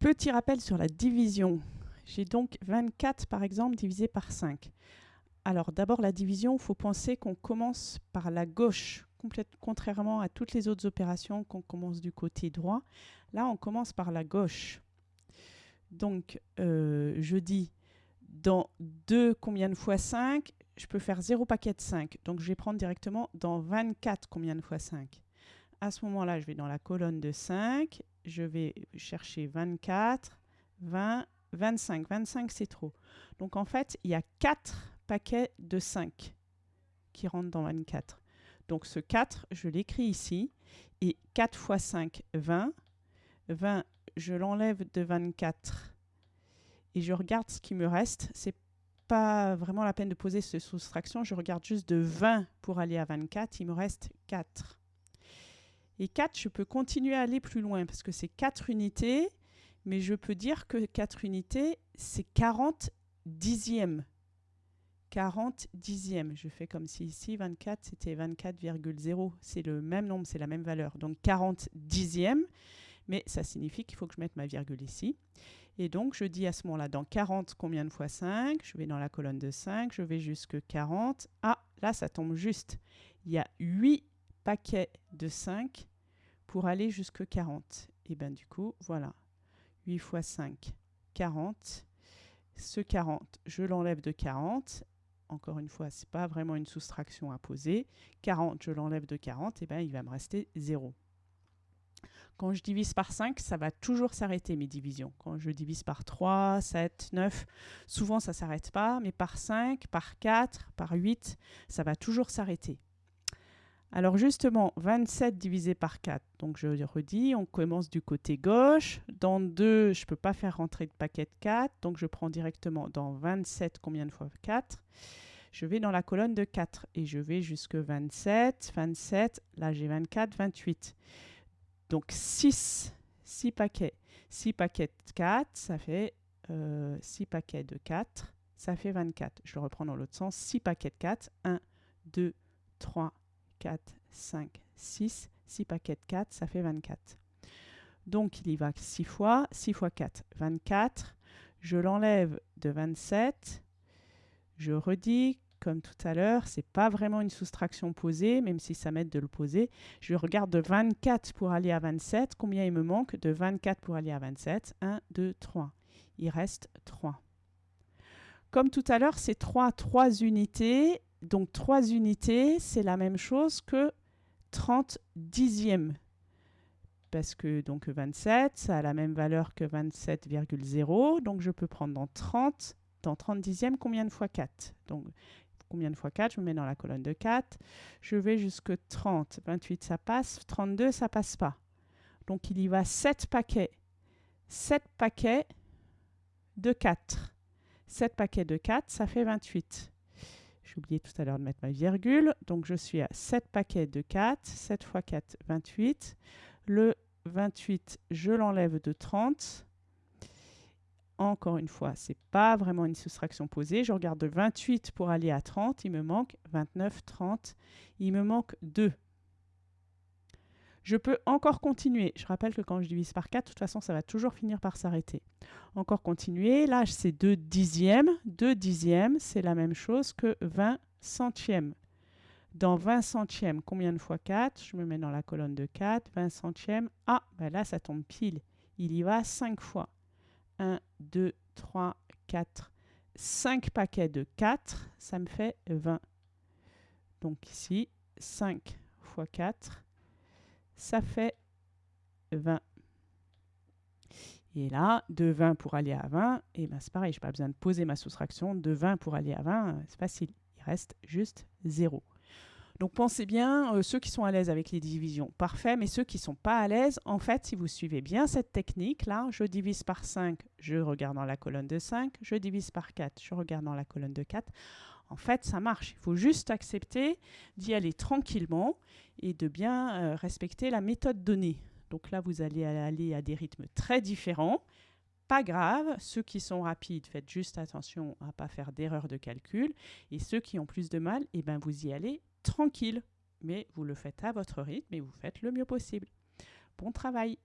Petit rappel sur la division. J'ai donc 24 par exemple divisé par 5. Alors d'abord la division, il faut penser qu'on commence par la gauche, contrairement à toutes les autres opérations qu'on commence du côté droit. Là on commence par la gauche. Donc euh, je dis dans 2 combien de fois 5 Je peux faire 0 paquet de 5. Donc je vais prendre directement dans 24 combien de fois 5 À ce moment-là, je vais dans la colonne de 5. Je vais chercher 24, 20, 25. 25, c'est trop. Donc en fait, il y a 4 paquets de 5 qui rentrent dans 24. Donc ce 4, je l'écris ici. Et 4 fois 5, 20. 20, je l'enlève de 24 et je regarde ce qui me reste. C'est pas vraiment la peine de poser cette soustraction. Je regarde juste de 20 pour aller à 24. Il me reste 4. Et 4, je peux continuer à aller plus loin parce que c'est 4 unités. Mais je peux dire que 4 unités, c'est 40 dixièmes. 40 dixièmes. Je fais comme si ici, 24, c'était 24,0. C'est le même nombre, c'est la même valeur. Donc 40 dixièmes mais ça signifie qu'il faut que je mette ma virgule ici. Et donc, je dis à ce moment-là, dans 40, combien de fois 5 Je vais dans la colonne de 5, je vais jusque 40. Ah, là, ça tombe juste. Il y a 8 paquets de 5 pour aller jusque 40. Et bien du coup, voilà. 8 fois 5, 40. Ce 40, je l'enlève de 40. Encore une fois, ce n'est pas vraiment une soustraction à poser. 40, je l'enlève de 40, et bien il va me rester 0. Quand je divise par 5, ça va toujours s'arrêter mes divisions. Quand je divise par 3, 7, 9, souvent ça ne s'arrête pas, mais par 5, par 4, par 8, ça va toujours s'arrêter. Alors justement, 27 divisé par 4, donc je redis, on commence du côté gauche. Dans 2, je ne peux pas faire rentrer de paquet de 4, donc je prends directement dans 27, combien de fois? 4 je vais dans la colonne de 4 et je vais jusque 27, 27, là j'ai 24, 28. Donc 6, 6 paquets. 6 paquets de 4, ça fait 6 euh, paquets de 4, ça fait 24. Je le reprends dans l'autre sens. 6 paquets de 4, 1, 2, 3, 4, 5, 6. 6 paquets de 4, ça fait 24. Donc il y va 6 fois. 6 fois 4, 24. Je l'enlève de 27. Je redis comme tout à l'heure, c'est pas vraiment une soustraction posée, même si ça m'aide de le poser. Je regarde de 24 pour aller à 27. Combien il me manque de 24 pour aller à 27 1, 2, 3. Il reste 3. Comme tout à l'heure, c'est 3, 3 unités. Donc 3 unités, c'est la même chose que 30 dixièmes. Parce que donc 27, ça a la même valeur que 27,0. Donc je peux prendre dans 30 dans 30 dixièmes, combien de fois 4 Donc combien de fois 4 Je me mets dans la colonne de 4. Je vais jusque 30. 28, ça passe. 32, ça passe pas. Donc, il y va 7 paquets. 7 paquets de 4. 7 paquets de 4, ça fait 28. J'ai oublié tout à l'heure de mettre ma virgule. Donc, je suis à 7 paquets de 4. 7 fois 4, 28. Le 28, je l'enlève de 30. Encore une fois, ce n'est pas vraiment une soustraction posée. Je regarde de 28 pour aller à 30. Il me manque 29, 30. Il me manque 2. Je peux encore continuer. Je rappelle que quand je divise par 4, de toute façon, ça va toujours finir par s'arrêter. Encore continuer. Là, c'est 2 dixièmes. 2 dixièmes, c'est la même chose que 20 centièmes. Dans 20 centièmes, combien de fois 4 Je me mets dans la colonne de 4. 20 centièmes. Ah, ben là, ça tombe pile. Il y va 5 fois. 1, 2, 3, 4, 5 paquets de 4, ça me fait 20. Donc ici, 5 fois 4, ça fait 20. Et là, de 20 pour aller à 20, et ben c'est pareil, je n'ai pas besoin de poser ma soustraction. De 20 pour aller à 20, c'est facile. Il reste juste 0. Donc pensez bien, euh, ceux qui sont à l'aise avec les divisions, parfait, mais ceux qui ne sont pas à l'aise, en fait, si vous suivez bien cette technique-là, je divise par 5, je regarde dans la colonne de 5, je divise par 4, je regarde dans la colonne de 4. En fait, ça marche. Il faut juste accepter d'y aller tranquillement et de bien euh, respecter la méthode donnée. Donc là, vous allez aller à des rythmes très différents. Pas grave, ceux qui sont rapides, faites juste attention à ne pas faire d'erreur de calcul. Et ceux qui ont plus de mal, eh ben, vous y allez tranquille, mais vous le faites à votre rythme et vous faites le mieux possible. Bon travail